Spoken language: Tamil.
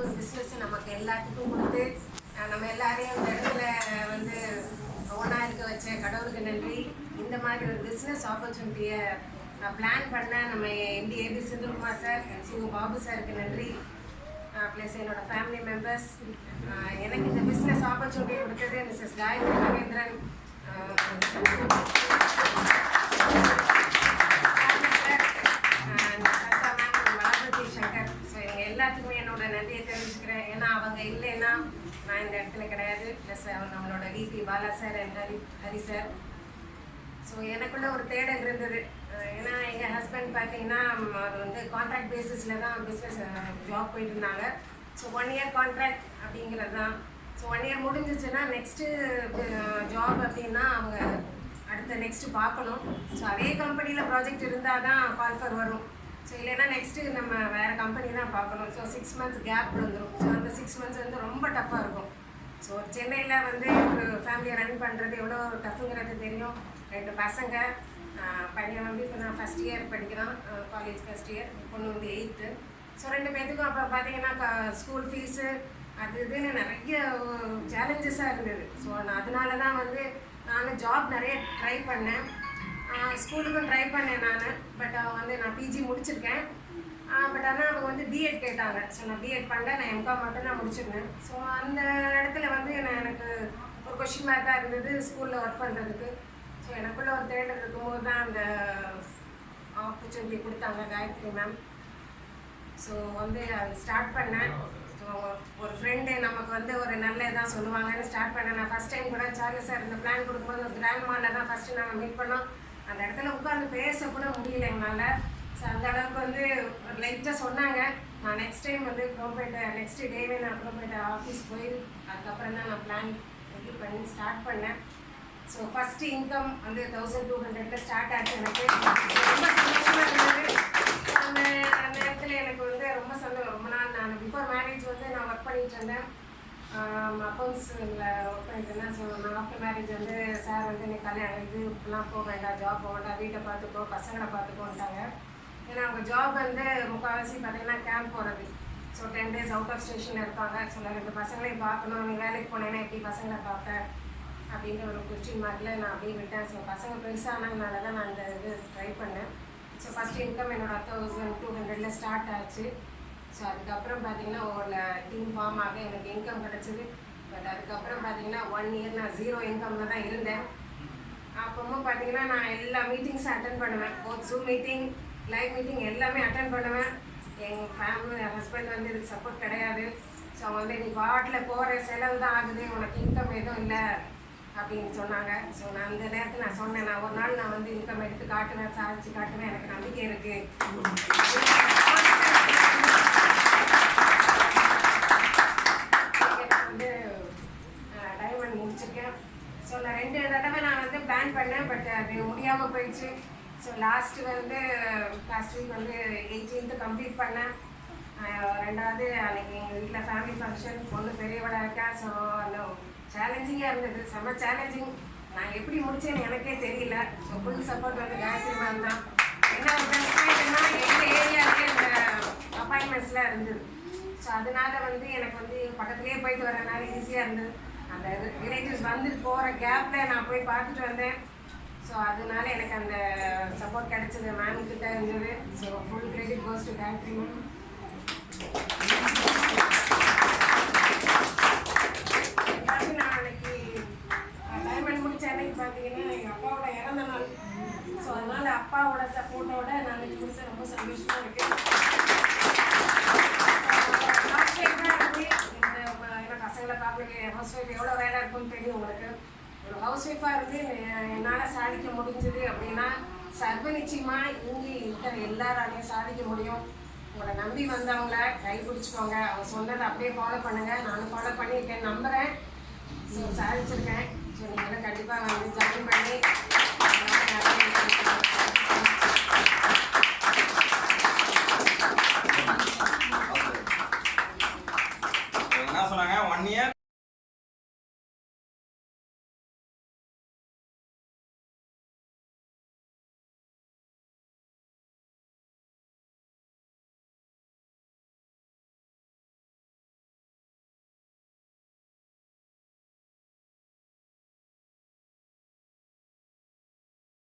ஒரு பிஸ்னஸ் நமக்கு எல்லாத்துக்கும் கொடுத்து நம்ம எல்லாரையும் இந்த இடத்துல வந்து ஒன்றா இருக்க வச்ச கடவுளுக்கு நன்றி. இந்த மாதிரி ஒரு பிஸ்னஸ் ஆப்பர்ச்சுனிட்டியை பிளான் பண்ண நம்ம MD AP Senthilkumar sir Shivu Babu சாருக்கு நன்றி. ப்ளஸ் என்னோடய ஃபேமிலி மெம்பர்ஸ் எனக்கு இந்த பிஸ்னஸ் ஆப்பர்ச்சுனிட்டி கொடுத்தது மிஸ்ஸஸ் காயத்ரி மகேந்திரன். எல்லாத்துக்குமே என்னோட நன்றியை தெரிவிச்சுக்கிறேன். ஏன்னா அவங்க இல்லைன்னா நான் இந்த இடத்துல கிடையாது. ப்ளஸ் நம்மளோட VP Bala sir and Hari Hari sir so எனக்குள்ள ஒரு தேடல் இருந்தது. ஏன்னா எங்கள் ஹஸ்பண்ட் பார்த்தீங்கன்னா அவர் வந்து கான்ட்ராக்ட் பேசிஸில் தான் பிஸ்னஸ் ஜாப் போயிட்டு இருந்தாங்க. ஸோ ஒன் இயர் கான்ட்ராக்ட் அப்படிங்கிறது தான். ஸோ ஒன் இயர் முடிஞ்சிச்சுன்னா நெக்ஸ்ட்டு ஜாப் அப்படின்னா அவங்க அடுத்த நெக்ஸ்ட்டு பார்க்கணும். ஸோ அதே கம்பெனியில் ப்ராஜெக்ட் இருந்தால் தான் கால்ஃபர் வரும். ஸோ இல்லைன்னா நெக்ஸ்ட்டு நம்ம கம்பெனி தான் பார்க்கணும். ஸோ சிக்ஸ் மந்த்ஸ் கேப் வந்துடும் ஸோ அந்த சிக்ஸ் மந்த்ஸ் வந்து ரொம்ப டஃப்பாக இருக்கும். ஸோ சென்னையில் வந்து ஒரு ஃபேமிலியை ரன் பண்ணுறது எவ்வளோ டஃப்புங்கிறது தெரியும். ரெண்டு பசங்க பையன் வந்து இப்போ நான் ஃபஸ்ட் இயர் படிக்கிறான். காலேஜ் ஃபஸ்ட் இயர் பொண்ணு வந்து எயித்து ஸோ ரெண்டு பேத்துக்கும் அப்போ பார்த்தீங்கன்னா ஸ்கூல் ஃபீஸு அது இதுன்னு நிறைய சேலஞ்சஸாக இருந்தது. ஸோ நான் அதனால தான் வந்து நான் ஜாப் நிறைய ட்ரை பண்ணேன். ஸ்கூலுக்கும் ட்ரை பண்ணேன் நான். பட் வந்து நான் பிஜி முடிச்சிருக்கேன். பட் ஆனால் அவங்க வந்து பிஎட் கேட்டாங்க. ஸோ நான் பிஎட் பண்ணல. நான் எம்காம் மட்டும் நான் முடிச்சிருந்தேன். ஸோ அந்த இடத்துல வந்து நான் எனக்கு ஒரு கொஷின் மார்க்காக இருந்தது ஸ்கூலில் ஒர்க் பண்ணுறதுக்கு ஸோ எனக்குள்ள ஒரு தேடல் இருக்கும்போது தான் அந்த ஆப்பர்ச்சுனிட்டி கொடுத்தாங்க காயத்ரி மேம் ஸோ வந்து அது ஸ்டார்ட் பண்ணேன். ஸோ ஒரு ஃப்ரெண்டு நமக்கு வந்து ஒரு நல்ல இதாக சொல்லுவாங்கன்னு ஸ்டார்ட் பண்ணேன். நான் ஃபஸ்ட் டைம் கூட சார்லி சார் இந்த பிளான் கொடுக்கும்போது கிராண்ட் மாலில் தான் ஃபஸ்ட்டு நாங்கள் மீட் பண்ணோம். அந்த இடத்துல உட்காந்து பேச கூட முடியல எங்களால். ஸோ அந்த அளவுக்கு வந்து லைட்டாக சொன்னாங்க. நான் நெக்ஸ்ட் டைம் வந்து குரோம்பேட்டை நெக்ஸ்ட் டேவே நான் குரோம்பேட்டை ஆஃபீஸ் போய் அதுக்கப்புறம் தான் நான் பிளான் இது பண்ணி ஸ்டார்ட் பண்ணேன். ஸோ ஃபஸ்ட்டு இன்கம் வந்து தௌசண்ட் டூ ஹண்ட்ரட்ல ஸ்டார்ட் ஆச்சு எனக்கு. ரொம்ப சந்தோஷமாக இருந்தது. அந்த நேரத்தில் எனக்கு வந்து ரொம்ப சந்தோஷம் ரொம்ப நாள் நான் பிஃபோர் மேரேஜ் வந்து நான் ஒர்க் பண்ணிட்டு இருந்தேன். அக்கௌண்ட்ஸில் ஒர்க் பண்ணிட்டு இருந்தேன். ஸோ நான் ஆஃப்டர் மேரேஜ் வந்து சார் வந்து நீ கல்யாணம் இது இப்படிலாம் போக வேண்டாம் ஜாப் போக வேண்டாம் வீட்டை பார்த்துக்கோ பசங்களை பார்த்துக்கோன்ட்டாங்க. ஏன்னா அவங்க ஜாப் வந்து முக்கால்வாசி பார்த்தீங்கன்னா கேம்ப் போகிறது so ten days out of ஸ்டேஷனில் இருப்பாங்க. ஸோ நான் ரெண்டு பசங்களையும் பார்க்கணும். நீ வேலைக்கு போனேன்னா எப்படி பசங்களை பார்ப்பேன் அப்படின்ற ஒரு கொஸ்டின் மார்க்கில் நான் அப்படியே விட்டேன். ஸோ பசங்க பெருசானதுனால தான் நான் அந்த இது ட்ரை பண்ணேன். ஸோ ஃபஸ்ட் இன்கம் என்னோட தௌசண்ட் டூ ஹண்ட்ரடில் ஸ்டார்ட் ஆச்சு. ஸோ அதுக்கப்புறம் பார்த்தீங்கன்னா ஒரு டீம் ஃபார்ம் ஆக எனக்கு இன்கம் கிடச்சிது. பட் அதுக்கப்புறம் பார்த்தீங்கன்னா ஒன் இயர் நான் ஜீரோ இன்கம்ல தான் இருந்தேன். அப்பவும் பார்த்தீங்கன்னா நான் எல்லா மீட்டிங்ஸும் அட்டன் பண்ணுவேன். ஒரு ஜூம் மீட்டிங் லைவ் மீட்டிங் எல்லாமே அட்டன் பண்ணுவேன். எங்கள் ஃபேமிலி என் ஹஸ்பண்ட் வந்து இதுக்கு சப்போர்ட் கிடையாது. ஸோ அவங்க வந்து நீ பாட்டில் போகிற செலவு தான் ஆகுது. உனக்கு இன்கம் எதுவும் இல்லை. அப்படின்னு சொன்னாங்க. ஸோ நான் அந்த நேரத்தில் நான் சொன்னேன் நான் ஒரு நாள் நான் வந்து இன்கம் எடுத்து காட்டுவேன் சாதிச்சு காட்டுவேன். எனக்கு நம்பிக்கை இருக்குது வந்து டைமண்ட் முடிச்சிருக்கேன். ஸோ நான் ரெண்டு தடவை நான் வந்து பிளான் பண்ணேன் பட் அது முடியாமல் போயிடுச்சு. ஸோ லாஸ்ட்டு வந்து லாஸ்ட் வீக் வந்து எயிட்டீன்த்து கம்ப்ளீட் பண்ணேன். ரெண்டாவது அன்றைக்கி எங்கள் வீட்டில் ஃபேமிலி ஃபங்க்ஷன் பொண்ணு பெரியவளாக இருக்கேன் ஸோ அந்த சேலஞ்சிங்காக இருந்தது. செம்ம சேலஞ்சிங் நான் எப்படி முடிச்சேன்னு எனக்கே தெரியல. ஸோ ஃபுல் சப்போர்ட் வந்து காயத்ரி மேம் தான். என்ன ஒரு ப்ளஸ் பாயிண்ட்னா எங்கள் ஏரியாவிலே இந்த அப்பாயின்மெண்ட்ஸ்லாம் இருந்தது ஸோ அதனால வந்து எனக்கு வந்து பக்கத்துலேயே போயிட்டு வரனால ஈஸியாக இருந்தது. அந்த ரிலேட்டிவ்ஸ் வந்துட்டு போகிற கேப்பில் நான் போய் பார்த்துட்டு வந்தேன். ஸோ அதனால எனக்கு அந்த சப்போர்ட் கிடைச்சது. மேம் கிட்ட இருந்தது. So full credit goes to Gayathri ma'am நான் அன்னைக்கு அன்னைக்கு பார்த்தீங்கன்னா எங்கள் அப்பாவோட இறந்த நாள். ஸோ அதனால அப்பாவோட சப்போர்ட்டோட நான் முடிச்ச ரொம்ப சந்தோஷமா இருக்கேன் House wife ஆ இருந்து இந்த ம- ஏன்னா பசங்களை பார்க்க ஹவுஸ் ஒய்ஃப் எவ்வளோ வேலை இருக்கும்னு தெரியும் உங்களுக்கு ஒரு ஹவுஸ் ஒய்ஃபாக இருந்து என்னால் சாதிக்க முடிஞ்சது அப்படின்னா சர்வ நிச்சயமாக இங்கே இருக்கிற எல்லாராலையும் சாதிக்க முடியும். உங்களை நம்பி வந்தவங்கள கை பிடிச்சிக்கோங்க அவங்க சொன்னதை அப்படியே ஃபாலோ பண்ணுங்க. நானும் ஃபாலோ பண்ணியிருக்கேன் நம்புகிறேன் ஸோ சாதிச்சிருக்கேன். ஸோ நீங்களும் கண்டிப்பாக வந்து ஜாயின் பண்ணி